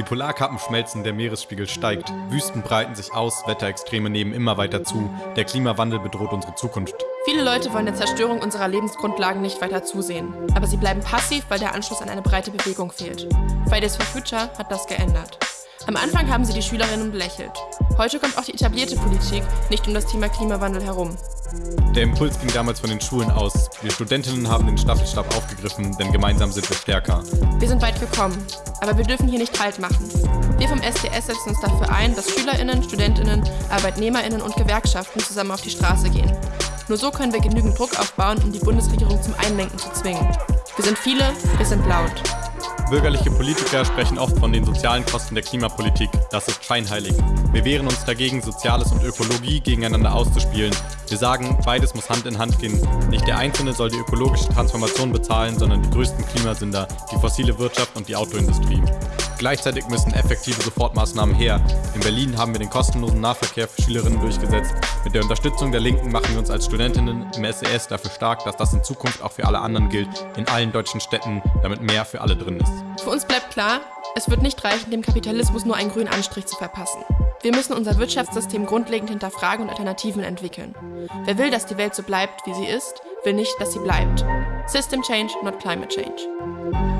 Die Polarkappen schmelzen, der Meeresspiegel steigt. Wüsten breiten sich aus, Wetterextreme nehmen immer weiter zu. Der Klimawandel bedroht unsere Zukunft. Viele Leute wollen der Zerstörung unserer Lebensgrundlagen nicht weiter zusehen. Aber sie bleiben passiv, weil der Anschluss an eine breite Bewegung fehlt. Fridays for Future hat das geändert. Am Anfang haben sie die Schülerinnen belächelt. Heute kommt auch die etablierte Politik nicht um das Thema Klimawandel herum. Der Impuls ging damals von den Schulen aus. Wir Studentinnen haben den Staffelstab aufgegriffen, denn gemeinsam sind wir stärker. Wir sind weit gekommen, aber wir dürfen hier nicht Halt machen. Wir vom SDS setzen uns dafür ein, dass SchülerInnen, StudentInnen, ArbeitnehmerInnen und Gewerkschaften zusammen auf die Straße gehen. Nur so können wir genügend Druck aufbauen, um die Bundesregierung zum Einlenken zu zwingen. Wir sind viele, wir sind laut. Bürgerliche Politiker sprechen oft von den sozialen Kosten der Klimapolitik. Das ist scheinheilig. Wir wehren uns dagegen, Soziales und Ökologie gegeneinander auszuspielen. Wir sagen, beides muss Hand in Hand gehen. Nicht der Einzelne soll die ökologische Transformation bezahlen, sondern die größten Klimasünder, die fossile Wirtschaft und die Autoindustrie. Gleichzeitig müssen effektive Sofortmaßnahmen her. In Berlin haben wir den kostenlosen Nahverkehr für Schülerinnen durchgesetzt. Mit der Unterstützung der Linken machen wir uns als Studentinnen im SES dafür stark, dass das in Zukunft auch für alle anderen gilt, in allen deutschen Städten, damit mehr für alle drin ist. Für uns bleibt klar, es wird nicht reichen, dem Kapitalismus nur einen grünen Anstrich zu verpassen. Wir müssen unser Wirtschaftssystem grundlegend hinterfragen und Alternativen entwickeln. Wer will, dass die Welt so bleibt, wie sie ist, will nicht, dass sie bleibt. System Change, not Climate Change.